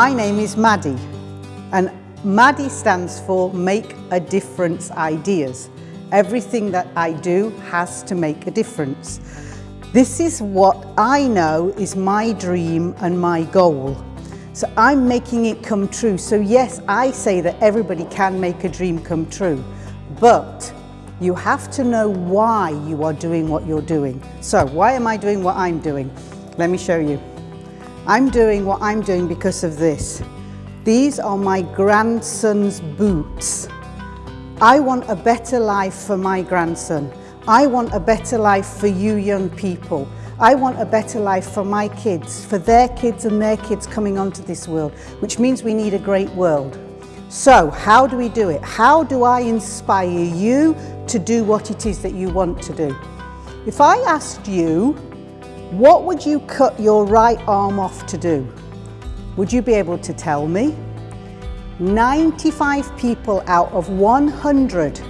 My name is Maddie and Maddie stands for Make a Difference Ideas. Everything that I do has to make a difference. This is what I know is my dream and my goal. So I'm making it come true. So yes, I say that everybody can make a dream come true, but you have to know why you are doing what you're doing. So why am I doing what I'm doing? Let me show you. I'm doing what I'm doing because of this. These are my grandson's boots. I want a better life for my grandson. I want a better life for you young people. I want a better life for my kids, for their kids and their kids coming onto this world, which means we need a great world. So how do we do it? How do I inspire you to do what it is that you want to do? If I asked you, what would you cut your right arm off to do? Would you be able to tell me? 95 people out of 100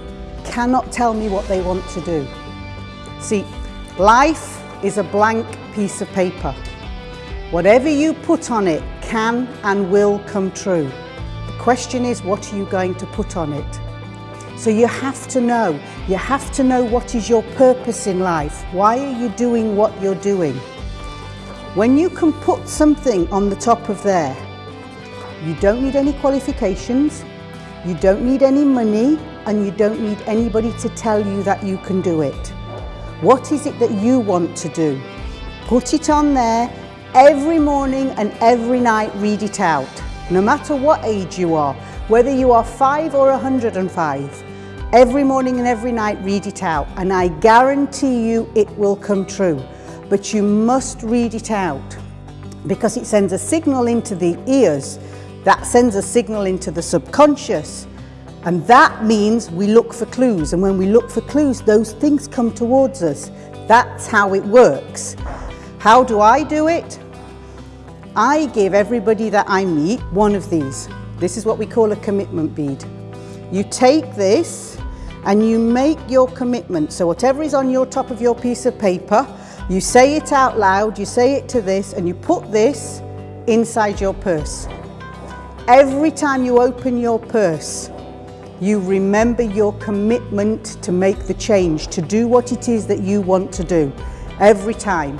cannot tell me what they want to do. See, life is a blank piece of paper. Whatever you put on it can and will come true. The question is, what are you going to put on it? So you have to know, you have to know what is your purpose in life. Why are you doing what you're doing? When you can put something on the top of there, you don't need any qualifications, you don't need any money, and you don't need anybody to tell you that you can do it. What is it that you want to do? Put it on there every morning and every night read it out. No matter what age you are, whether you are five or 105, every morning and every night read it out and I guarantee you it will come true. But you must read it out because it sends a signal into the ears. That sends a signal into the subconscious and that means we look for clues. And when we look for clues those things come towards us. That's how it works. How do I do it? I give everybody that I meet one of these. This is what we call a commitment bead. You take this and you make your commitment so whatever is on your top of your piece of paper you say it out loud, you say it to this, and you put this inside your purse. Every time you open your purse, you remember your commitment to make the change, to do what it is that you want to do, every time.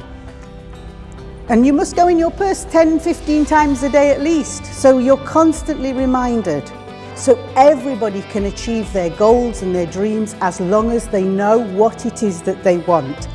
And you must go in your purse 10, 15 times a day at least, so you're constantly reminded. So everybody can achieve their goals and their dreams as long as they know what it is that they want.